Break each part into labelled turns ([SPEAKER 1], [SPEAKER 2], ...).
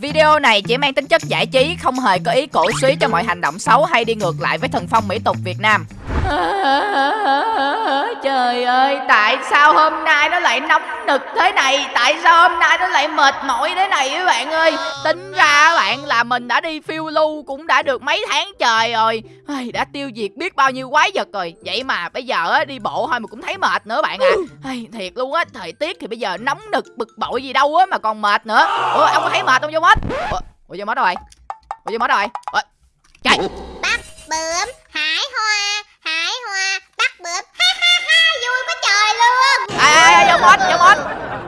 [SPEAKER 1] Video này chỉ mang tính chất giải trí, không hề có ý cổ suý cho mọi hành động xấu hay đi ngược lại với thần phong mỹ tục Việt Nam. Trời ơi, tại sao hôm nay nó lại nóng nực thế này? Tại sao hôm nay nó lại mệt mỏi thế này các bạn ơi? Tính ra các bạn là mình đã đi phiêu lưu cũng đã được mấy tháng trời rồi. Đã tiêu diệt biết bao nhiêu quái vật rồi. Vậy mà bây giờ á, đi bộ thôi mà cũng thấy mệt nữa bạn à. Thiệt luôn á, thời tiết thì bây giờ nóng nực bực bội gì đâu á mà còn mệt nữa. Ủa, ông có thấy mệt không vô mất? Ủa, ủa vô mất đâu rồi? Ủa vô mất đâu rồi? Ủa, trời.
[SPEAKER 2] bắt bướm hái hoa hái hoa bắt bướm ha ha ha vui quá trời luôn.
[SPEAKER 1] À, à, vô mốt, vô mốt.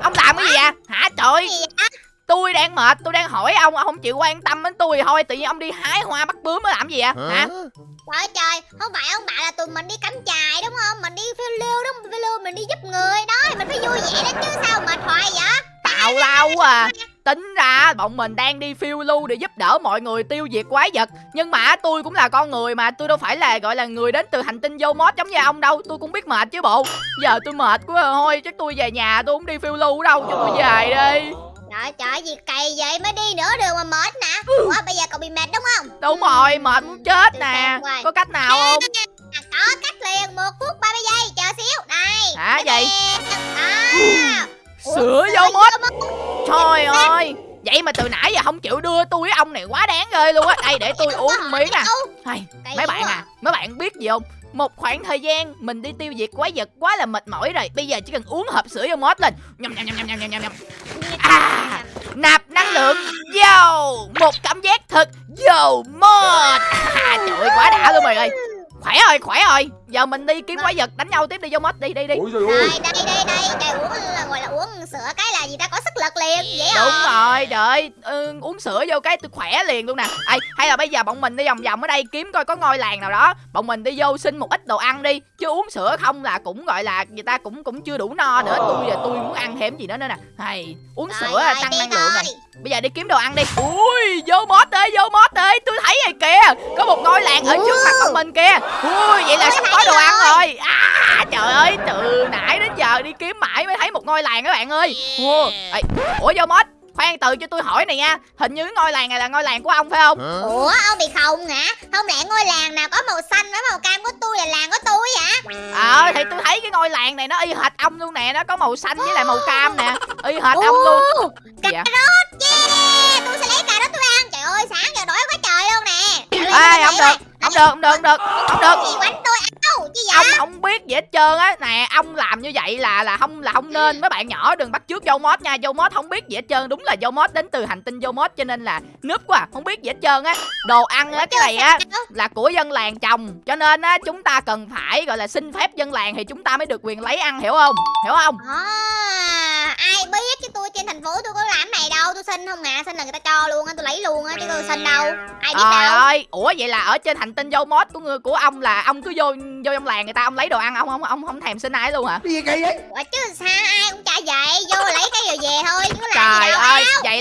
[SPEAKER 1] Ông làm cái gì vậy? Hả trời?
[SPEAKER 2] gì vậy?
[SPEAKER 1] Tôi đang mệt tôi đang hỏi ông ông không chịu quan tâm đến tôi thì thôi tự nhiên ông đi hái hoa bắt bướm mới làm gì vậy? Hả?
[SPEAKER 2] Trời ơi trời không phải ông bảo là tụi mình đi cắm trại đúng không? Mình đi phiêu lưu đúng không phiêu lưu mình đi giúp người đó thì mình phải vui vẻ đó chứ sao mệt hoài vậy
[SPEAKER 1] tào lao quá à tính ra bọn mình đang đi phiêu lưu để giúp đỡ mọi người tiêu diệt quái vật nhưng mà tôi cũng là con người mà tôi đâu phải là gọi là người đến từ hành tinh vô mốt giống như ông đâu tôi cũng biết mệt chứ bộ giờ tôi mệt quá thôi chắc tôi về nhà tôi không đi phiêu lưu đâu cho tôi về đi
[SPEAKER 2] trời trời gì kỳ vậy mới đi nửa đường mà mệt nè ủa bây giờ cậu bị mệt đúng không
[SPEAKER 1] đúng rồi mệt muốn chết nè có cách nào không
[SPEAKER 2] À, có cách liền một phút 30 giây chờ xíu đây
[SPEAKER 1] hả vậy trời ơi. Vậy mà từ nãy giờ không chịu đưa tôi với ông này quá đáng ghê luôn á. Đây để tôi uống một miếng nè. hay mấy bạn à mấy bạn biết gì không? Một khoảng thời gian mình đi tiêu diệt quái vật quá là mệt mỏi rồi bây giờ chỉ cần uống hộp sữa vô mốt lên. Nhầm nhầm nhầm nhầm nhầm nhầm nhầm. À nạp năng lượng vô một cảm giác thật vô mốt. À, trời ơi quá đã luôn mày ơi. Khỏe rồi khỏe rồi giờ mình đi kiếm quái vật đánh nhau tiếp đi vô mốt đi đi đi.
[SPEAKER 3] Trời
[SPEAKER 2] đây đây đây đây uống là gọi là uống sữa cái là gì ta có sức lực liền dễ
[SPEAKER 1] đúng rồi trời ừ, uống sữa vô cái tôi khỏe liền luôn nè. Ê, hay là bây giờ bọn mình đi vòng vòng ở đây kiếm coi có ngôi làng nào đó. Bọn mình đi vô xin một ít đồ ăn đi chứ uống sữa không là cũng gọi là người ta cũng cũng chưa đủ no nữa. Tôi giờ tôi muốn ăn thêm gì nữa nữa nè. Hay uống
[SPEAKER 2] Rồi,
[SPEAKER 1] sữa
[SPEAKER 2] rồi,
[SPEAKER 1] tăng
[SPEAKER 2] đi
[SPEAKER 1] năng lượng rồi bây giờ đi kiếm đồ ăn đi. Ui vô mót ơi vô mót ơi tôi thấy rồi kìa có một ngôi làng ở trước mặt bọn mình kìa. Ui vậy là sắp có đồ ăn rồi. À trời ơi từ nãy đến giờ đi kiếm mãi mới thấy một ngôi làng các bạn ơi. Ủa, ủa vô mót khoan từ cho tôi hỏi này nha. Hình như ngôi làng này là ngôi làng của ông phải không?
[SPEAKER 2] Ủa ông bị khùng hả? Không lẽ ngôi làng nào có màu xanh với màu cam của tôi là làng của tôi hả?
[SPEAKER 1] Ờ thì tôi thấy cái ngôi làng này nó y hệt ông luôn nè nó có màu xanh với lại màu cam nè. Y hệt ông luôn.
[SPEAKER 2] cà
[SPEAKER 1] Dạ.
[SPEAKER 2] rốt yeah. Tôi sẽ lấy cà rốt tôi ăn. Trời ơi sáng giờ đói quá trời luôn nè.
[SPEAKER 1] Ê không được không được không được không được. Không được
[SPEAKER 2] gì quánh tôi áo chi vậy
[SPEAKER 1] ông không biết gì hết trơn á. Nè ông làm như vậy là là không là không nên. Mấy bạn nhỏ đừng bắt chước dâu mót nha. Dâu mót không biết gì hết trơn. Đúng là dâu mót đến từ hành tinh dâu mót cho nên là núp quá à, không biết gì hết trơn á. Đồ ăn á cái này á là của dân làng trồng. Cho nên á chúng ta cần phải gọi là xin phép dân làng thì chúng ta mới được quyền lấy ăn hiểu không? Hiểu không?
[SPEAKER 2] À, ai biết chứ tôi trên thành phố tôi có làm này đâu. Tôi xin không à xin là người ta cho luôn á tôi lấy luôn á chứ tôi xin đâu. Ai biết
[SPEAKER 1] trời
[SPEAKER 2] đâu.
[SPEAKER 1] ơi ủa vậy là ở trên hành tinh dâu mót của người của ông là ông cứ vô vô trong làng người ta ông lấy đồ ăn ông không ông không thèm xin ai luôn hả?
[SPEAKER 3] Cái gì kỳ vậy?
[SPEAKER 2] Ủa chứ sao ai cũng trả vậy vô lấy cái rồi về thôi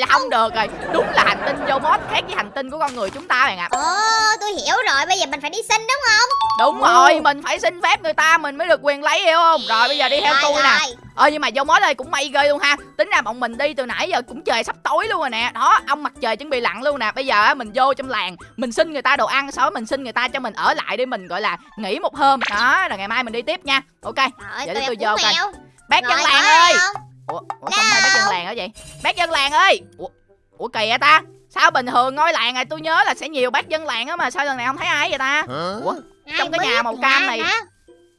[SPEAKER 1] là không được rồi. Đúng là hành tinh mót khác với hành tinh của con người chúng ta bạn ạ.
[SPEAKER 2] Ồ tôi hiểu rồi bây giờ mình phải đi xin đúng không?
[SPEAKER 1] Đúng rồi mình phải xin phép người ta mình mới được quyền lấy hiểu không? Rồi bây giờ đi theo tôi nè. ờ nhưng mà dâu mót ơi cũng may ghê luôn ha. Tính ra bọn mình đi từ nãy giờ cũng trời sắp tối luôn rồi nè. Đó ông mặt trời chuẩn bị lặn luôn nè. Bây giờ á, mình vô trong làng mình xin người ta đồ ăn sau đó mình xin người ta cho mình ở lại để mình gọi là nghỉ một hôm. Đó rồi ngày mai mình đi tiếp nha. Ok
[SPEAKER 2] Trời
[SPEAKER 1] Giờ
[SPEAKER 2] tôi
[SPEAKER 1] tôi vô coi. bác
[SPEAKER 2] Rồi,
[SPEAKER 1] làng ơi!
[SPEAKER 2] không?
[SPEAKER 1] Ủa, ủa không phải bác dân làng hả vậy? Bác dân làng ơi! Ủa, ủa kỳ vậy ta? Sao bình thường ngôi làng này tôi nhớ là sẽ nhiều bác dân làng á mà sao lần này không thấy ai vậy ta? Ủa
[SPEAKER 2] Ai
[SPEAKER 1] Trong cái nhà màu cam này.
[SPEAKER 2] Hả?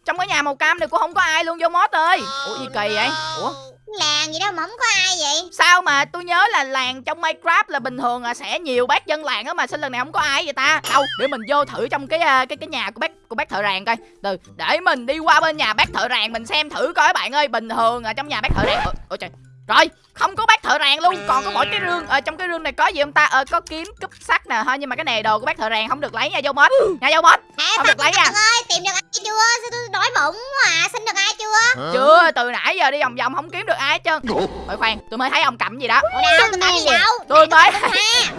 [SPEAKER 1] trong cái nhà màu cam này cũng không có ai luôn vô mót ơi! Ủa gì kỳ vậy? Ủa
[SPEAKER 2] làng gì đâu mà không có ai vậy.
[SPEAKER 1] Sao mà tôi nhớ là làng trong minecraft là bình thường là sẽ nhiều bác dân làng á mà, sao lần này không có ai vậy ta? Đâu, để mình vô thử trong cái ờ, cái cái nhà của bác của bác thợ rèn coi. Từ, để mình đi qua bên nhà bác thợ rèn mình xem thử coi, bạn ơi. Bình thường ở trong nhà bác thợ rèn. Ôi trời rồi không có bác thợ rèn luôn. Còn có mỗi cái rương ở trong cái rương này có gì không ta? Ờ có kiếm cúp sắt nè thôi nhưng mà cái này đồ của bác thợ rèn không được lấy nha vô mốt nha vô mốt
[SPEAKER 2] Hả,
[SPEAKER 1] Không được lấy nha.
[SPEAKER 2] Ơi tìm được ai chưa? Sao tôi đói bụng quá à? Xin được ai chưa?
[SPEAKER 1] Chưa từ nãy giờ đi vòng vòng không kiếm được ai hết trơn. Ôi khoan tôi mới thấy ông cầm gì đó.
[SPEAKER 2] Tôi cầm gì đâu?
[SPEAKER 1] tôi mới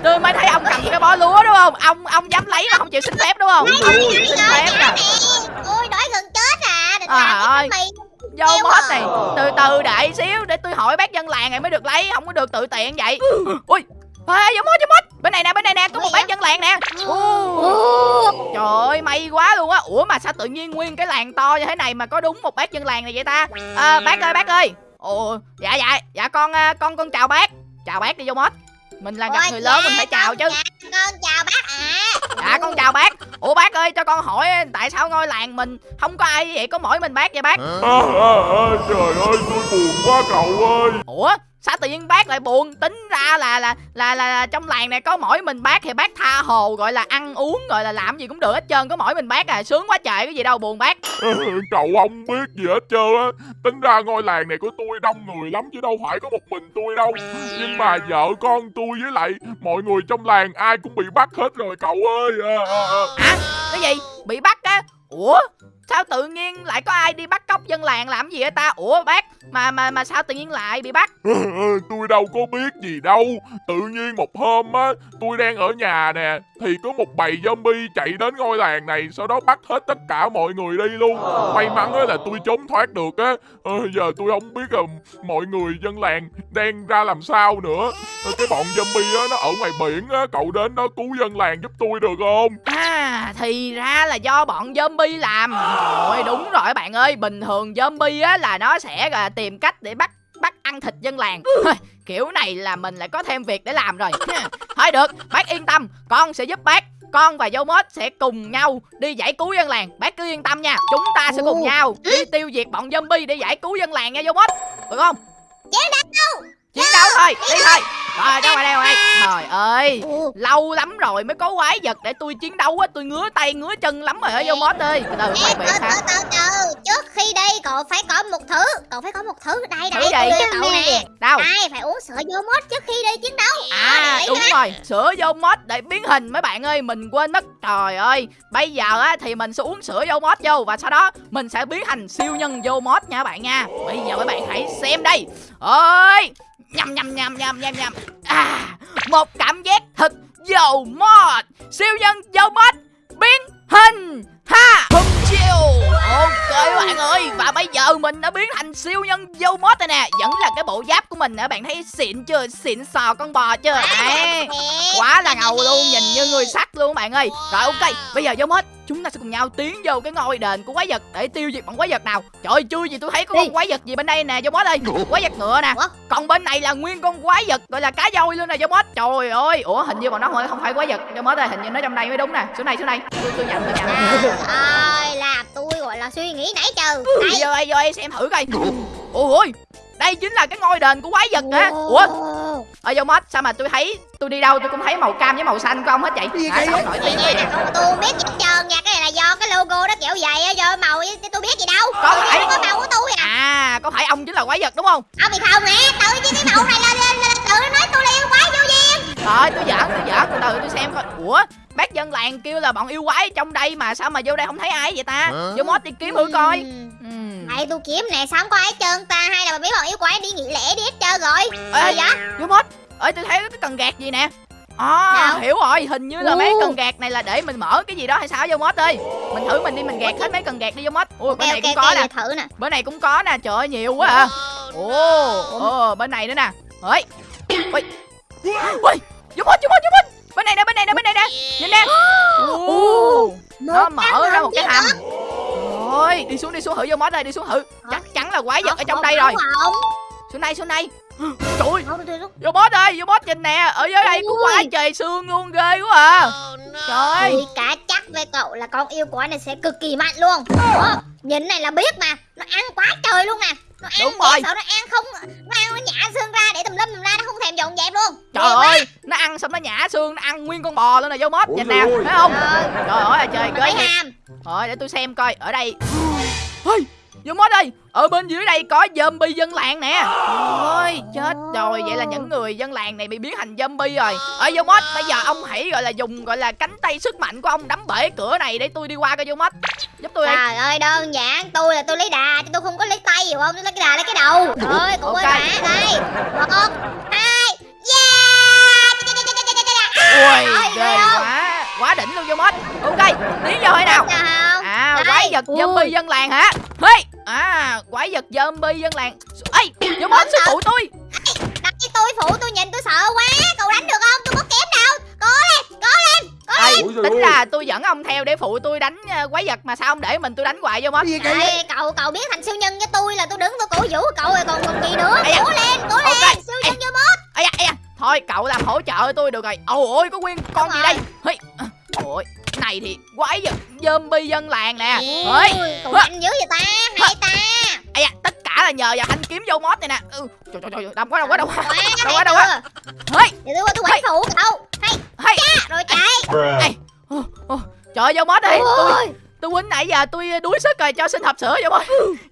[SPEAKER 1] tôi mới thấy ông cầm cái bó lúa đúng không? Ông ông dám lấy mà không chịu xin phép đúng không? Không chịu xin phép nè
[SPEAKER 2] ôi đói gần chết à định
[SPEAKER 1] À,
[SPEAKER 2] làm
[SPEAKER 1] ơi.
[SPEAKER 2] cái mì
[SPEAKER 1] vô mốt này. Từ từ đợi xíu để tôi hỏi bác dân làng này mới được lấy không có được tự tiện vậy. Ui ê giống mốt giống mốt. Bên này nè bên này nè có một bác dân làng nè. Ồ, trời ơi may quá luôn á. Ủa mà sao tự nhiên nguyên cái làng to như thế này mà có đúng một bác dân làng này vậy ta? À, bác ơi bác ơi. Ồ dạ dạ dạ con à, con con chào bác. Chào bác đi vô mốt mình là gặp
[SPEAKER 2] Ôi,
[SPEAKER 1] người lớn
[SPEAKER 2] dạ,
[SPEAKER 1] mình phải chào
[SPEAKER 2] con
[SPEAKER 1] chứ.
[SPEAKER 2] chào- con chào bác ạ.
[SPEAKER 1] Dạ con chào bác. Ủa bác ơi cho con hỏi tại sao ngôi làng mình không có ai vậy? Có mỗi mình bác vậy bác.
[SPEAKER 3] À, à, à, trời ơi tôi buồn quá cậu ơi.
[SPEAKER 1] Ủa sao tự nhiên bác lại buồn? Tính ra là là là là, là trong làng này có mỗi mình bác thì bác tha hồ gọi là ăn uống gọi là làm gì cũng được hết trơn. Có mỗi mình bác à sướng quá trời cái gì đâu buồn bác.
[SPEAKER 3] Cậu không biết gì hết trơn á. Tính ra ngôi làng này của tôi đông người lắm Chứ đâu phải có một mình tôi đâu. Nhưng mà vợ con tôi với lại Mọi người trong làng ai cũng bị bắt hết rồi cậu ơi. À, à, à.
[SPEAKER 1] cái gì? Bị bắt á? Ủa sao tự nhiên lại có ai đi bắt cóc dân làng làm gì vậy ta? Ủa bác mà mà mà sao tự nhiên lại bị bắt?
[SPEAKER 3] Tôi đâu có biết gì đâu. Tự nhiên một hôm á Tôi đang ở nhà nè Thì có một bầy zombie chạy đến ngôi làng này Sau đó bắt hết tất cả mọi người đi luôn. May mắn á là tôi trốn thoát được á. Ờ, Giờ tôi không biết là mọi người dân làng đang ra làm sao nữa. Ờ, Cái bọn zombie á nó ở ngoài biển á Cậu đến đó cứu dân làng giúp tôi được không?
[SPEAKER 1] À thì ra là do bọn zombie làm Ơi đúng rồi bạn ơi. Bình thường zombie á là nó sẽ là tìm cách để bắt bắt ăn thịt dân làng. Kiểu này là mình lại có thêm việc để làm rồi. Thôi được bác yên tâm. Con sẽ giúp bác con và dâu mốt sẽ cùng nhau đi giải cứu dân làng. Bác cứ yên tâm nha Chúng ta sẽ cùng nhau đi tiêu diệt bọn zombie để giải cứu dân làng nha dâu mốt Được không?
[SPEAKER 2] Chiến đấu
[SPEAKER 1] Chiến đấu thôi, đi thôi. Rồi ra ngoài đây ngoài Trời ơi
[SPEAKER 2] Ồ,
[SPEAKER 1] Lâu lắm rồi mới có quái vật để tôi chiến đấu á Tôi ngứa tay ngứa chân lắm rồi ở vô mót ơi. Từ từ mày
[SPEAKER 2] từ từ từ Trước khi đi cậu phải có một thứ. Cậu phải có một thứ. Đây đây tôi đưa cậu nè.
[SPEAKER 1] Đâu
[SPEAKER 2] Đây phải uống sữa vô mốt trước khi đi chiến đấu?
[SPEAKER 1] À đúng rồi. Sữa vô mót để biến hình mấy bạn ơi Mình quên mất. Trời ơi Bây giờ á thì mình sẽ uống sữa vô mót vô Và sau đó mình sẽ biến thành siêu nhân vô mót nha bạn nha. Bây giờ mấy bạn hãy xem đây. Ơi Nhầm nhầm nhầm nhầm nhầm nhầm. À Một cảm giác thật dầu mod Siêu nhân dầu mót Biến hình. Chiêu Ok bạn ơi Và bây giờ mình đã biến thành siêu nhân vô mót rồi nè. Vẫn là cái bộ giáp của mình nè Bạn thấy xịn chưa? Xịn sò con bò chưa? Đấy. Quá là ngầu luôn Nhìn như người sắt luôn bạn ơi. Rồi ok Bây giờ vô mót Chúng ta sẽ cùng nhau tiến vô cái ngôi đền của quái vật Để tiêu diệt bọn quái vật nào? Trời ơi chưa gì tôi thấy có con quái vật gì bên đây nè vô mót ơi Quái vật ngựa nè? Còn bên này là nguyên con quái vật Gọi là cá voi luôn nè vô mót Trời ơi. Ủa hình như bọn nó không phải- quái vật. Vô mót ơi Hình như nó trong đây mới đúng nè. Xuống này xuống này Tôi, tôi nhận tôi nhận
[SPEAKER 2] Trời là tôi gọi là suy nghĩ nãy giờ.
[SPEAKER 1] Đi vô đây vô đây xem thử coi. Ôi đây chính là cái ngôi đền của quái vật hả Ủa? Ở vô mod sao mà tôi thấy tôi đi đâu tôi cũng thấy màu cam với màu xanh của ông hết vậy? Hả? sao nổi tiếng vậy?
[SPEAKER 2] Tôi, không biết gì hết trơn nha Cái này là do cái logo nó kiểu vậy á Do màu với- tôi biết gì đâu.
[SPEAKER 1] Có
[SPEAKER 2] Tôi
[SPEAKER 1] phải.
[SPEAKER 2] chỉ có màu của tôi à.
[SPEAKER 1] À có phải ông chính là quái vật đúng không?
[SPEAKER 2] Ông bị không nè Tự nhiên cái màu này là, là tự nó nói tôi là yêu quái vô duyên.
[SPEAKER 1] Rồi tôi giỡn tôi giỡn từ từ tôi xem coi. Ủa bác dân làng kêu là bọn yêu quái trong đây mà sao mà vô đây không thấy ai vậy ta? Vô mod đi kiếm thử coi.
[SPEAKER 2] Ừm. Này tôi kiếm nè sao không có ai hết trơn ta? Hay là mấy bọn yêu quái đi nghỉ lễ đi hết trơn rồi.
[SPEAKER 1] Ê,
[SPEAKER 2] Gì vậy?
[SPEAKER 1] Vô mod. Ơi tôi thấy cái cần gạt gì nè. À,
[SPEAKER 2] Đâu?
[SPEAKER 1] hiểu rồi, hình như là
[SPEAKER 2] Ồ.
[SPEAKER 1] mấy cần gạt này là để mình mở cái gì đó hay sao? Vô mod ơi. Mình thử mình đi mình gạt hết mấy cần gạt đi vô mod. Ui,
[SPEAKER 2] Ok
[SPEAKER 1] bên này
[SPEAKER 2] ok
[SPEAKER 1] cũng
[SPEAKER 2] ok
[SPEAKER 1] có nè.
[SPEAKER 2] để thử nè.
[SPEAKER 1] Bên này cũng có nè. Trời ơi nhiều quá à. Ồ. Ồ bên này nữa nè. Ơi ui ui. Giúp hết giúp hết giúp hết bên này nè bên này nè bên này nè. Nhìn nè. Nó mở ra một cái hầm. Ôi đi xuống đi xuống thử vô mót đây đi xuống thử. Chắc chắn là quái vật ở trong đây rồi. xuống đây xuống đây. Trời vô mót ơi vô mót nhìn nè. Ở dưới đây có
[SPEAKER 2] Ui.
[SPEAKER 1] quái trời xương luôn ghê quá à. Trời ơi.
[SPEAKER 2] Chắc với cậu là con yêu quái này sẽ cực kỳ mạnh luôn. Ủa, Nhìn này là biết mà Nó ăn quá trời luôn nè Nó ăn
[SPEAKER 1] Đúng rồi.
[SPEAKER 2] sợ nó ăn không Nó ăn nó nhả xương ra để tùm lum tùm la Nó không thèm dọn dẹp luôn.
[SPEAKER 1] Trời
[SPEAKER 2] quá.
[SPEAKER 1] ơi nó ăn xong nó nhả xương nó ăn nguyên con bò luôn nè vô
[SPEAKER 3] Ủa
[SPEAKER 1] nhìn
[SPEAKER 3] ơi.
[SPEAKER 1] thấy không?
[SPEAKER 2] Trời
[SPEAKER 1] trời ơi trời
[SPEAKER 2] Nó
[SPEAKER 1] ghê thiệt Rồi để tôi xem coi ở đây. Ôi Vô mod ơi Ở bên dưới đây có zombie dân làng nè. Ôi chết rồi Vậy là những người dân làng này bị biến thành zombie rồi. Ở vô mod Bây giờ ông hãy gọi là dùng gọi là cánh tay sức mạnh của ông đấm bể cửa này Để tôi đi qua coi vô mod Giúp tôi đi.
[SPEAKER 2] Trời ơi đơn giản Tôi là tôi lấy đà chứ tôi không có lấy tay. Hiểu không Tôi lấy cái đà lấy cái đầu. Trời ơi cậu ơi
[SPEAKER 1] Ok.
[SPEAKER 2] mà Đây. Một Hai Yeah!
[SPEAKER 1] Ui
[SPEAKER 2] Trời
[SPEAKER 1] ghê
[SPEAKER 2] ơi,
[SPEAKER 1] quá Quá đỉnh luôn vô mod Ok Tiến vô hay nào? À quái vật zombie dân làng hả À quái vật zombie dân làng. Ê vô mod sư phụ tôi.
[SPEAKER 2] Đặt cái tôi phụ tôi nhìn tôi sợ quá. Cậu đánh được không? Tôi có kém đâu cố lên cố lên
[SPEAKER 1] Ê,
[SPEAKER 4] Ôi giời
[SPEAKER 1] tính là tôi dẫn ông theo để phụ tôi đánh ờ, quái vật mà sao ông để mình tôi đánh hoài vô?
[SPEAKER 2] Ê, cậu cậu biến thành siêu nhân với tôi là tôi đứng tôi cổ vũ cậu rồi còn còn gì nữa.
[SPEAKER 1] Da.
[SPEAKER 2] cố lên cố lên
[SPEAKER 1] Ok.
[SPEAKER 2] siêu nhân vô mốt
[SPEAKER 1] ây da, ây da. thôi cậu làm hỗ trợ tôi được rồi. Ôi ôi có nguyên con
[SPEAKER 2] Đúng
[SPEAKER 1] gì
[SPEAKER 2] rồi.
[SPEAKER 1] đây ôi này thì quái vật zombie dân làng nè. Ơi
[SPEAKER 2] cậu nhanh dữ vậy ta hay ta.
[SPEAKER 1] Ây da, tất cả là nhờ vào thanh kiếm vô mót này nè. Ừ, trời trời trời đông quá đông quá đông quá Đâu quá, đâu quá. Hây,
[SPEAKER 2] để tôi qua tôi quậy phụ cậu hay
[SPEAKER 1] hay
[SPEAKER 2] rồi chạy.
[SPEAKER 1] Ô, trời vô mót đây tôi
[SPEAKER 2] ôi
[SPEAKER 1] tôi quýnh nãy giờ tôi đuối sức rồi cho xin hộp sữa vô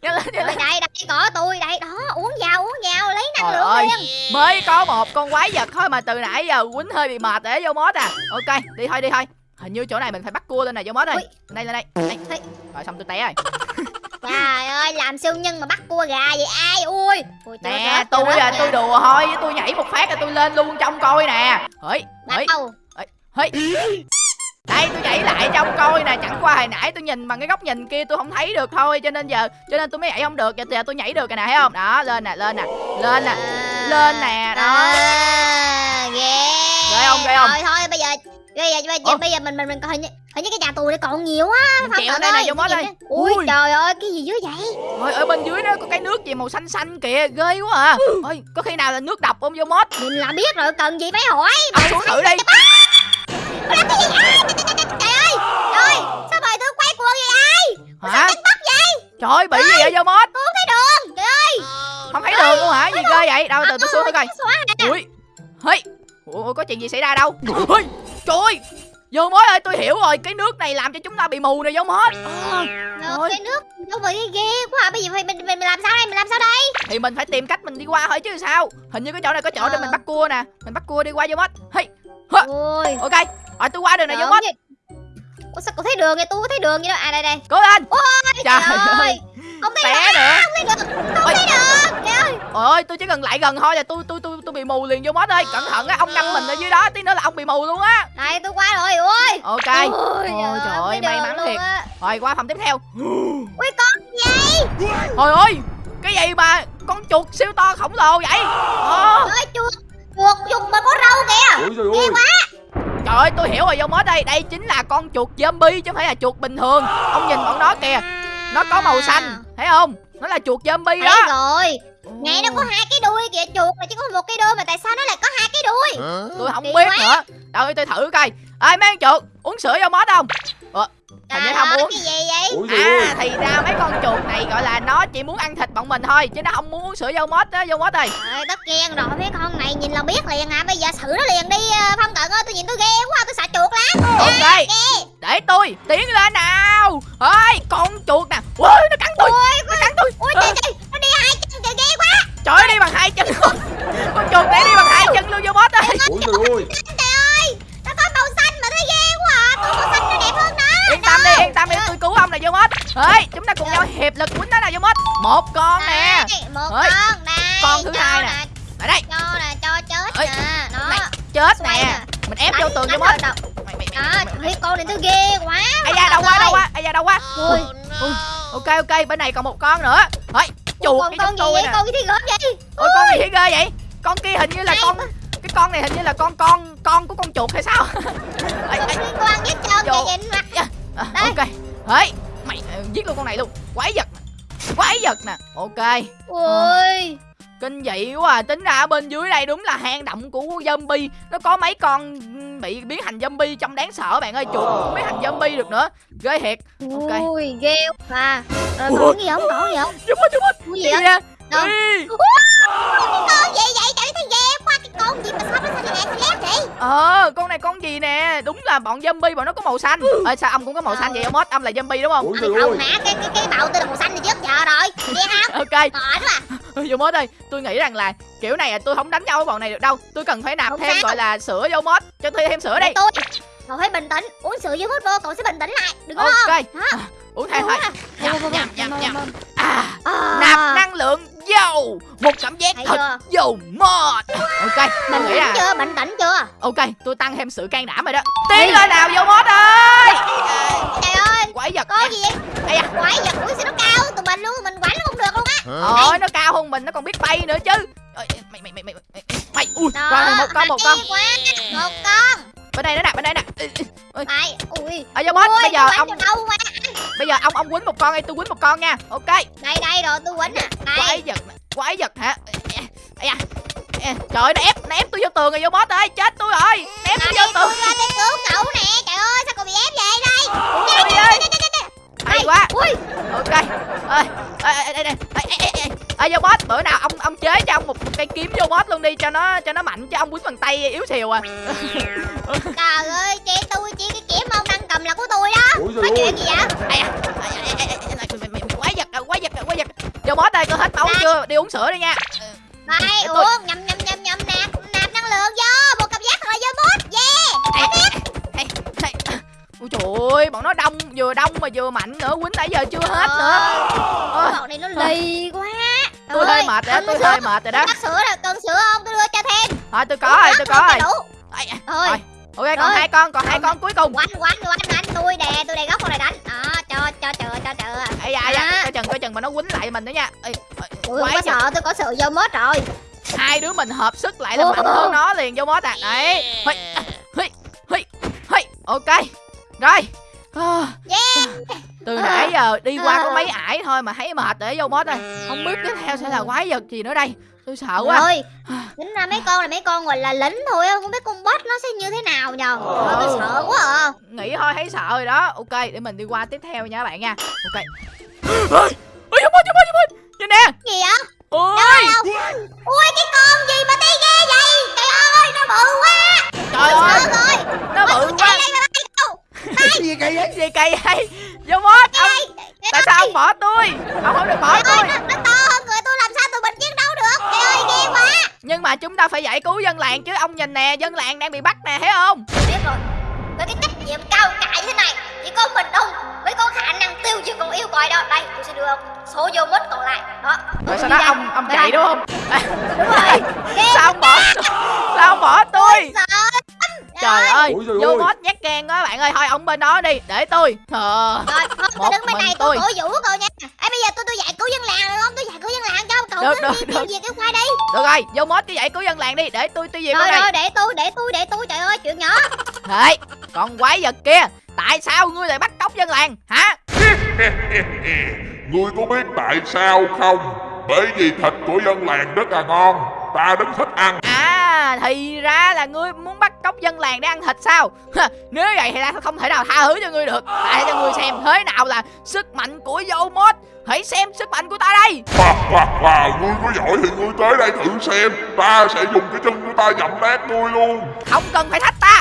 [SPEAKER 1] nhanh lên nhanh
[SPEAKER 2] đây
[SPEAKER 1] lên.
[SPEAKER 2] đây đây có tôi đây đó uống vào uống vào lấy năng lượng
[SPEAKER 1] ơi. mới có một con quái vật thôi mà từ nãy giờ quýnh hơi bị mệt để vô mót à. Ok đi thôi đi thôi hình như chỗ này mình phải bắt cua lên này vô mót ơi. Đây lên đây. Đây. Rồi xong tôi té rồi.
[SPEAKER 2] Trời ơi làm siêu nhân mà bắt cua gà vậy ai? Ui.
[SPEAKER 1] Nè tôi là tôi đùa thôi tôi nhảy một phát là tôi lên luôn trong coi nè. Hỡi hỡi hỡi đây tôi nhảy lại trong coi nè chẳng qua hồi nãy tôi nhìn bằng cái góc nhìn kia tôi không thấy được thôi cho nên giờ cho nên tôi mới nhảy không được giờ giờ tôi nhảy được rồi nè thấy không? Đó lên nè lên nè lên nè
[SPEAKER 2] À,
[SPEAKER 1] lên nè, đó.
[SPEAKER 2] à, ghê.
[SPEAKER 1] Ghê không, ghê không?
[SPEAKER 2] thôi thôi bây giờ bây giờ bây giờ, bây giờ mình mình mình coi như hình như cái nhà tù này còn nhiều á
[SPEAKER 1] mình
[SPEAKER 2] Cận
[SPEAKER 1] đây nè vô
[SPEAKER 2] cái
[SPEAKER 1] đây.
[SPEAKER 2] ui, trời ơi cái gì dưới vậy?
[SPEAKER 1] Ôi, ở bên dưới đó có cái nước gì màu xanh xanh kìa ghê quá à. Ôi có khi nào là nước độc không vô mót
[SPEAKER 2] mình là biết rồi cần gì phải hỏi?
[SPEAKER 1] Ông xuống thử đi.
[SPEAKER 2] Ủa, làm cái gì trời, trời, trời, trời ơi trời sao bài tôi quay cuồng vậy ai?
[SPEAKER 1] Hả? trời ơi bị gì vậy vô mót
[SPEAKER 2] tôi không thấy đường trời ơi.
[SPEAKER 1] Không thấy đường luôn hả? Gì ghê vậy? Đâu từ tôi xuống thử coi. ui. Hey ủa có chuyện gì xảy ra đâu? Ui trời ơi vô mót ơi tôi hiểu rồi cái nước này làm cho chúng ta bị mù nè vô Thôi.
[SPEAKER 2] cái nước đâu vậy ghê quá à. bây giờ mình, mình mình làm sao đây mình làm sao đây?
[SPEAKER 1] Thì mình phải tìm cách mình đi qua thôi chứ sao? Hình như cái chỗ này có chỗ để
[SPEAKER 2] Ờ.
[SPEAKER 1] mình bắt cua nè mình bắt cua đi qua vô mót hey
[SPEAKER 2] ôi.
[SPEAKER 1] Ok rồi tôi qua đường này vô mót
[SPEAKER 2] gì- Ủa sao cậu thấy đường vậy? Tôi có thấy đường vậy đó à đây đây.
[SPEAKER 1] Cố lên.
[SPEAKER 2] Trời
[SPEAKER 1] trời
[SPEAKER 2] ơi.
[SPEAKER 1] ơi
[SPEAKER 2] không
[SPEAKER 1] té
[SPEAKER 2] đường
[SPEAKER 1] nữa.
[SPEAKER 2] Không thấy đường không đường trời ơi.
[SPEAKER 1] Ôi tôi chỉ cần lại gần thôi là tôi tôi tôi tôi bị mù liền vô mót ơi. Cẩn thận á ông ngâm mình ở dưới đó tí nữa là ông bị mù luôn á.
[SPEAKER 2] Đây tôi qua rồi ôi.
[SPEAKER 1] Ok.
[SPEAKER 2] Ôi,
[SPEAKER 1] Ôi, trời ơi, may mắn thiệt. rồi qua phòng tiếp theo.
[SPEAKER 2] Ui con gì
[SPEAKER 1] Trời ơi Cái gì mà Con chuột siêu to khổng lồ vậy? Ờ,
[SPEAKER 2] ơi chuột chuột chuột mà có râu kìa.
[SPEAKER 4] Ôi trời ơi.
[SPEAKER 1] Trời ơi tôi hiểu rồi vô mốt đây. Đây chính là con chuột zombie chứ không phải là chuột bình thường. Ông nhìn bọn nó kìa Nó có màu xanh Thấy không? Nó là chuột zombie đó.
[SPEAKER 2] rồi. Ngày nó có hai cái đuôi kìa chuột là chỉ có một cái đuôi mà tại sao nó lại có hai cái đuôi?
[SPEAKER 1] Tôi không
[SPEAKER 2] Kỳ
[SPEAKER 1] biết
[SPEAKER 2] quá.
[SPEAKER 1] nữa. Đâu tôi thử coi. Ê mấy con chuột? Uống sữa vô mốt không Hình như
[SPEAKER 2] Trời
[SPEAKER 1] không uống.
[SPEAKER 2] cái gì vậy?
[SPEAKER 4] Ôi ơi.
[SPEAKER 1] À thì ra mấy con chuột này gọi là nó chỉ muốn ăn thịt bọn mình thôi Chứ nó không muốn uống sữa vô mốt á Vô mốt ơi.
[SPEAKER 2] Trời tất nhiên rồi mấy con này nhìn là biết liền à. Bây giờ xử nó liền đi ờ, Phong Cận ơi tôi nhìn tôi ghê quá tôi sợ chuột lắm.
[SPEAKER 1] Ok Để tôi tiến lên nào. Ơi con chuột nè. Ui nó cắn tôi Nó cắn tôi.
[SPEAKER 2] Ui
[SPEAKER 1] Ờ,
[SPEAKER 2] trời trời nó đi hai
[SPEAKER 1] Ok bên này còn một con nữa. Ôi chuột cái
[SPEAKER 2] con gì
[SPEAKER 1] tôi
[SPEAKER 2] vậy?
[SPEAKER 1] Nè
[SPEAKER 2] con gì gớm vậy?
[SPEAKER 1] Ôi con gì ghê vậy? Con kia hình như là con Cái con này hình như là con con con của con chuột hay sao?
[SPEAKER 2] Liên quan trơn
[SPEAKER 1] Vô.
[SPEAKER 2] kìa nhìn mặt
[SPEAKER 1] à,
[SPEAKER 2] Đây.
[SPEAKER 1] Ok. Ê Mày giết luôn con này luôn. Quái vật Quái vật nè. Ok.
[SPEAKER 2] Ui
[SPEAKER 1] Kinh dị quá à. Tính ra ở bên dưới đây đúng là hang động của zombie Nó có mấy con bị biến thành zombie trông đáng sợ bạn ơi Chuột cũng biến thành zombie được nữa Ghê thiệt Ok.
[SPEAKER 2] Ui ghê quá Rồi
[SPEAKER 1] Ủa?
[SPEAKER 2] còn cái gì không còn gì không
[SPEAKER 1] Giúp ơi giúp ơi
[SPEAKER 2] Cái gì vậy Đâu?
[SPEAKER 1] Ê.
[SPEAKER 2] con gì vậy trời thấy ghê quá con gì mà sao nó xanh lẹ xanh lét vậy?
[SPEAKER 1] Ờ con này con gì nè? Đúng là bọn zombie bọn nó có màu xanh. Ờ sao ông cũng có màu xanh vậy ông Mốt Ông là zombie đúng không?
[SPEAKER 4] Trời
[SPEAKER 2] không hả cái cái cái màu tôi là màu xanh thì trước giờ rồi. Nghe không
[SPEAKER 1] Ok.
[SPEAKER 2] Mệt quá
[SPEAKER 1] vô mốt ơi tôi nghĩ rằng là kiểu này là tôi không đánh nhau với bọn này được đâu. Tôi cần phải nạp
[SPEAKER 2] Không
[SPEAKER 1] thêm gọi là sữa vô mốt. Cho tôi thêm sữa đi.
[SPEAKER 2] Tôi. Cậu phải bình tĩnh. Uống sữa với mút vô cậu sẽ bình tĩnh lại. Đừng có lo.
[SPEAKER 1] Ok? À, uống thêm thôi. Nhầm nhầm nhầm nhầm. à
[SPEAKER 2] À,
[SPEAKER 1] nạp năng lượng vô một cảm giác
[SPEAKER 2] thấy
[SPEAKER 1] thật
[SPEAKER 2] chưa?
[SPEAKER 1] vô mod ok
[SPEAKER 2] bình
[SPEAKER 1] nghĩ là
[SPEAKER 2] chưa? Bình tĩnh chưa?
[SPEAKER 1] Ok tôi tăng thêm sự can đảm rồi đó. Tiến lên nào vô mod ơi.
[SPEAKER 2] Trời ơi.
[SPEAKER 1] Quái vật
[SPEAKER 2] có gì vậy?
[SPEAKER 1] Da.
[SPEAKER 2] quái vật uống sữa nó cao? Tụi mình luôn mình quánh nó không được luôn á.
[SPEAKER 1] Ôi nó cao hơn mình nó còn biết bay nữa chứ. Mày mày mày mày mày Mày ui
[SPEAKER 2] Đó,
[SPEAKER 1] Rồi một con một con.
[SPEAKER 2] Một con
[SPEAKER 1] Bên đây nữa nè bên đây nè. Ê, ê,
[SPEAKER 2] Mày Ui.
[SPEAKER 1] Ở vô boss
[SPEAKER 2] Ui,
[SPEAKER 1] bây giờ ông
[SPEAKER 2] quánh đâu mà
[SPEAKER 1] bây giờ ông ông quýnh một con đi tôi quýnh một con nha. Ok.
[SPEAKER 2] Đây đây rồi tôi quánh nè.
[SPEAKER 1] Quái
[SPEAKER 2] Đây.
[SPEAKER 1] vật quái vật hả? Ây da. Ê, trời ơi nó ép nó ép tôi vô tường rồi vô boss ơi chết tôi rồi. Nó ép tôi
[SPEAKER 2] Đây
[SPEAKER 1] vô tường.
[SPEAKER 2] tôi cứu cậu nè. Trời ơi sao cậu bị ép vậy? Đây.
[SPEAKER 1] Ui ơi hay quá.
[SPEAKER 2] Ui.
[SPEAKER 1] Ok. Ơi ê ê ê ê vô boss bữa nào ông ông chế cho ông một, một cây kiếm vô boss luôn đi cho nó cho nó mạnh chứ ông quýnh bằng tay yếu xìu à.
[SPEAKER 2] Trời ơi chị tôi chỉ cái kiếm ông đang cầm là của tôi đó Có
[SPEAKER 4] ơi
[SPEAKER 2] chuyện gì vậy?
[SPEAKER 1] Mày- mày- mày- quái vật à, quái vật à, quái vật. Vô boss đây tôi hết máu chưa? Đi uống sữa đi nha. Tôi-
[SPEAKER 2] uống nhầm nhầm nhầm nhầm nạp nạp năng lượng vô Một cảm giác là vô bút Yeah.
[SPEAKER 1] Ôi trời ơi, bọn nó đông, vừa đông mà vừa mạnh nữa, quýnh nãy giờ chưa hết nữa. Ôi,
[SPEAKER 2] Bọn này nó lì quá
[SPEAKER 1] tôi hơi mệt rồi đó, tôi hơi mệt rồi đó.
[SPEAKER 2] Bác sữa rồi, cần sữa không? Tôi đưa cho thêm
[SPEAKER 1] Thôi tôi có rồi, tôi có rồi.
[SPEAKER 2] Thôi.
[SPEAKER 1] Rồi, ok còn
[SPEAKER 2] Rồi.
[SPEAKER 1] hai con, còn hai con cuối cùng.
[SPEAKER 2] Quánh quánh quánh quánh Tôi đè, tôi đè góc con này đánh Đó, cho, cho chợ, cho chợ
[SPEAKER 1] Ây da, ây da, coi chừng, coi chừng mà nó quýnh lại mình nữa nha. Ê,
[SPEAKER 2] sợ, tôi có sự vô mốt rồi
[SPEAKER 1] hai đứa mình hợp sức lại là mạnh hơn nó liền vô mốt à. Đấy. Hây, hây, hây, hây. Ok. Rồi. À,
[SPEAKER 2] Yeah
[SPEAKER 1] từ
[SPEAKER 2] À.
[SPEAKER 1] nãy giờ đi qua có
[SPEAKER 2] À.
[SPEAKER 1] mấy ải thôi mà thấy mệt để vô mốt rồi không biết tiếp theo sẽ là quái vật gì nữa đây. Tôi sợ quá.
[SPEAKER 2] Rồi Tính ra mấy con là mấy con gọi là lính thôi á Không biết con boss nó sẽ như thế nào nhờ. Tôi sợ quá à.
[SPEAKER 1] Nghĩ thôi thấy sợ rồi đó. Ok để mình đi qua tiếp theo nha các bạn nha. Ok. Ôi ôi giúp ơi giúp ơi giúp ơi nhìn nè.
[SPEAKER 2] Gì vậy?
[SPEAKER 1] ôi?
[SPEAKER 2] Ui cái con gì mà tí ghê vậy? Trời ơi nó bự quá.
[SPEAKER 1] Trời ơi.
[SPEAKER 2] rồi.
[SPEAKER 1] Nó bự quá.
[SPEAKER 2] đây
[SPEAKER 4] gì kỳ vậy?
[SPEAKER 1] Gì kỳ vậy vô mốt ông. tại sao ông bỏ tôi? Ông không được bỏ
[SPEAKER 2] Trời ơi
[SPEAKER 1] tôi.
[SPEAKER 2] nó, nó to hơn người tôi làm sao tụi mình chiến đấu được? Trời ơi ghê quá.
[SPEAKER 1] Nhưng mà chúng ta phải giải cứu dân làng chứ ông nhìn nè dân làng đang bị bắt nè thấy không?
[SPEAKER 2] Tôi biết rồi. Với cái trách nhiệm cao cả thế này. Chỉ có mình ông mới có khả năng tiêu diệt con yêu còi đó. Đây tôi sẽ đưa ông số vô mất còn lại. Đó.
[SPEAKER 1] Rồi sau
[SPEAKER 2] đi
[SPEAKER 1] đó
[SPEAKER 2] ra.
[SPEAKER 1] ông ông
[SPEAKER 2] Đây,
[SPEAKER 1] chạy
[SPEAKER 2] đây.
[SPEAKER 1] đúng không?
[SPEAKER 2] Đúng rồi.
[SPEAKER 1] Sao ông bỏ sao ông bỏ tôi?
[SPEAKER 2] Sợ
[SPEAKER 1] trời ơi
[SPEAKER 4] Ôi
[SPEAKER 1] vô mốt nhát gan quá bạn ơi. Thôi ông bên đó đi để tôi. Ờ
[SPEAKER 2] Rồi, tôi đứng bên này tôi.
[SPEAKER 1] tôi.
[SPEAKER 2] cổ vũ cậu nha. Ê bây giờ tôi tôi giải cứu dân làng được không? Tôi giải cứu dân làng cho cậu
[SPEAKER 1] Được,
[SPEAKER 2] cứ
[SPEAKER 1] được,
[SPEAKER 2] đi diệt cái khoai đi.
[SPEAKER 1] Được rồi vô mốt cái giải cứu dân làng đi để tôi tiêu diệt con
[SPEAKER 2] Rồi rồi để tôi để tôi để tôi. Trời ơi chuyện nhỏ.
[SPEAKER 1] Thế, con quái vật kia Tại sao ngươi lại bắt cóc dân làng hả?
[SPEAKER 3] Ngươi có biết tại sao không? Bởi vì thịt của dân làng rất là ngon Ta rất thích ăn.
[SPEAKER 1] À thì ra là ngươi muốn bắt cóc dân làng để ăn thịt sao? Nếu vậy thì ta không thể nào tha thứ cho ngươi được. Ta cho ngươi xem thế nào là sức mạnh của vô mốt Hãy xem sức mạnh của ta đây.
[SPEAKER 3] Hoa hoa hoa Ngươi có giỏi thì ngươi tới đây thử xem. Ta sẽ dùng cái chân của ta dậm nát ngươi luôn.
[SPEAKER 1] Không cần phải thách ta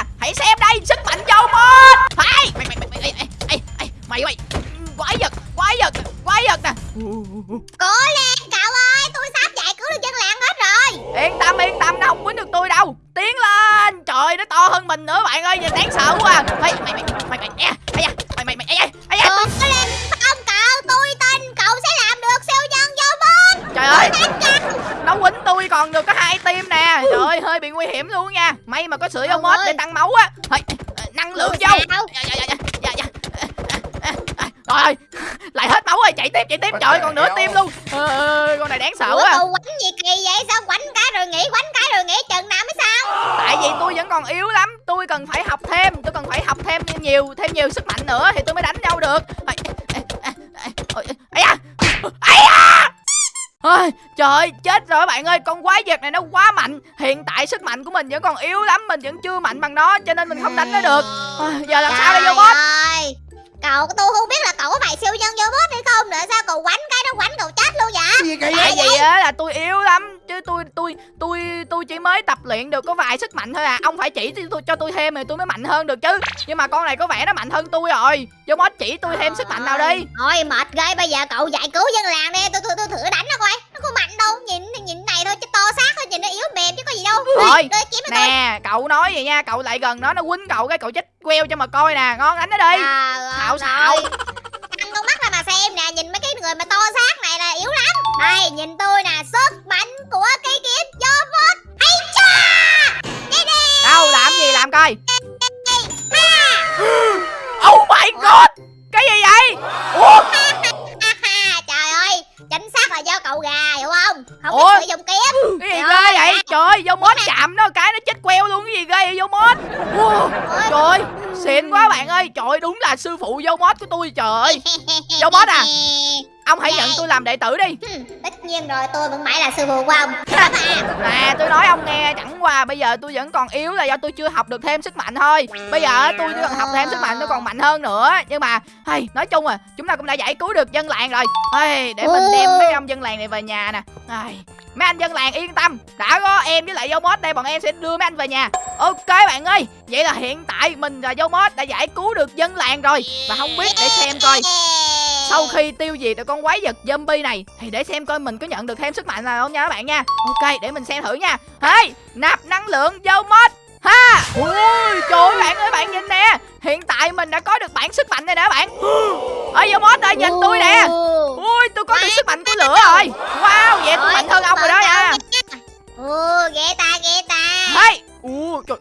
[SPEAKER 1] còn yếu lắm. Tôi cần phải học thêm tôi cần phải học thêm nhiều thêm nhiều sức mạnh nữa thì tôi mới đánh nhau được. Ây, ây, ây, Ôi, trời ơi, chết rồi bạn ơi Con quái vật này nó quá mạnh. Hiện tại sức mạnh của mình vẫn còn yếu lắm Mình vẫn chưa mạnh bằng nó Cho nên mình không đánh nó được. À, Giờ làm sao đây vô boss
[SPEAKER 2] Cậu tôi không biết là cậu có phải siêu nhân vô bút hay không nữa. Sao cậu quánh cái nó quánh cậu chết luôn vậy?
[SPEAKER 4] Gì kỳ
[SPEAKER 1] Tại
[SPEAKER 4] vậy?
[SPEAKER 1] Vì á là tôi yếu lắm. Chứ tôi tôi tôi tôi chỉ mới tập luyện được có vài sức mạnh thôi à. Ông phải chỉ cho tôi, cho tôi thêm thì tôi mới mạnh hơn được chứ. Nhưng mà con này có vẻ nó mạnh hơn tôi rồi. Vô boss chỉ tôi thêm sức mạnh nào đi.
[SPEAKER 2] Thôi mệt ghê. Bây giờ cậu giải cứu dân làng đi. Tôi tôi tôi thử đánh nó coi. Nó không mạnh đâu. Nhìn nhìn này thôi chứ to xác thôi. Nhìn nó yếu mềm chứ có gì đâu.
[SPEAKER 1] Thôi, Nè cậu nói vậy nha Cậu lại gần nó nó quýnh cậu cái cậu chết queo cho mà coi nè Ngon đánh nó đi.
[SPEAKER 2] À,
[SPEAKER 1] Xạo.
[SPEAKER 2] Ăn con mắt ra mà xem nè Nhìn mấy cái người mà to xác này là yếu lắm. Đây nhìn tôi nè Sức mạnh của cây kiếm vô bút Hay cha Đi đi.
[SPEAKER 1] Đâu làm gì làm coi. Oh my god. Cái gì vậy? Ủa
[SPEAKER 2] là do cậu không?
[SPEAKER 1] Ủa?
[SPEAKER 2] biết sử dụng kiếm.
[SPEAKER 1] Cái gì ghê vậy? trời vô mốt chạm nó cái nó chết queo luôn cái gì ghê vậy vô mốt? Wow, trời ơi, xịn quá bạn ơi. Trời ơi, đúng là sư phụ vô mốt của tôi trời ơi. Vô boss à? ông hãy nhận tôi làm đệ tử đi.
[SPEAKER 2] Hừm, tất nhiên rồi tôi vẫn mãi là sư phụ của ông.
[SPEAKER 1] Nè tôi nói ông nghe chẳng qua bây giờ tôi vẫn còn yếu là do tôi chưa học được thêm sức mạnh thôi. Bây giờ tôi cần học thêm sức mạnh tôi còn mạnh hơn nữa. Nhưng mà hay nói chung à chúng ta cũng đã giải cứu được dân làng rồi. Hay để mình đem mấy ông dân làng này về nhà nè. Ai, mấy anh dân làng yên tâm đã có em với lại dâu mốt đây bọn em sẽ đưa mấy anh về nhà. Ok bạn ơi vậy là hiện tại mình và dâu mốt đã giải cứu được dân làng rồi. Và không biết để xem coi sau khi tiêu diệt được con quái vật zombie này thì để xem coi mình có nhận được thêm sức mạnh nào không nha các bạn nha. Ok để mình xem thử nha. Hey nạp năng lượng vô mod. Ha! Ui! Trời ơi bạn ơi bạn nhìn nè. Hiện tại mình đã có được bản sức mạnh này nè bạn. Ơi vô mod ơi nhìn tôi nè. Ui tôi có được sức mạnh của lửa rồi. wow vậy tôi mạnh hơn ông rồi đó nha.
[SPEAKER 2] Ồ, ghê ta, ghê ta.
[SPEAKER 1] Hey! Ui trời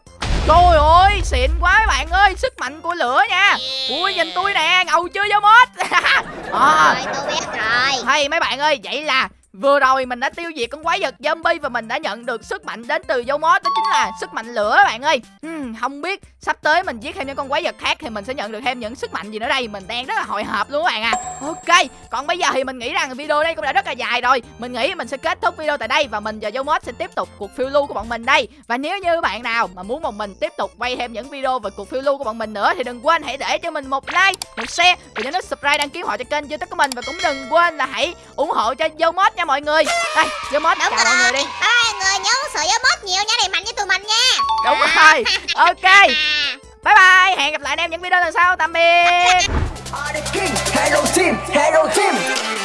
[SPEAKER 1] Trời ơi, xịn quá mấy bạn ơi, sức mạnh của lửa nha. Ui, nhìn tôi nè, ngầu chưa vô mod à,
[SPEAKER 2] Rồi, tôi biết rồi.
[SPEAKER 1] Hay mấy bạn ơi, vậy là vừa rồi mình đã tiêu diệt con quái vật zombie và mình đã nhận được sức mạnh đến từ dấu mốt đó chính là sức mạnh lửa bạn ơi. Hmm, không biết sắp tới mình giết thêm những con quái vật khác thì mình sẽ nhận được thêm những sức mạnh gì nữa đây. Mình đang rất là hồi hộp luôn các bạn à. Ok, còn bây giờ thì mình nghĩ rằng video đây cũng đã rất là dài rồi. Mình nghĩ mình sẽ kết thúc video tại đây và mình và mốt sẽ tiếp tục cuộc phiêu lưu của bọn mình đây. Và nếu như bạn nào mà muốn bọn mình tiếp tục quay thêm những video về cuộc phiêu lưu của bọn mình nữa thì đừng quên hãy để cho mình một like, một share và nhớ nút subscribe đăng ký họ cho kênh youtube của mình và cũng đừng quên là hãy ủng hộ cho mốt nha mọi người đây
[SPEAKER 2] Đúng
[SPEAKER 1] chào mọi người đi
[SPEAKER 2] Bye mọi người, nhớ gió bớt nhiều nha Để mạnh với tụi mình nha
[SPEAKER 1] đúng rồi ok bye bye hẹn gặp lại anh em những video lần sau tạm biệt
[SPEAKER 4] hello team, hello team.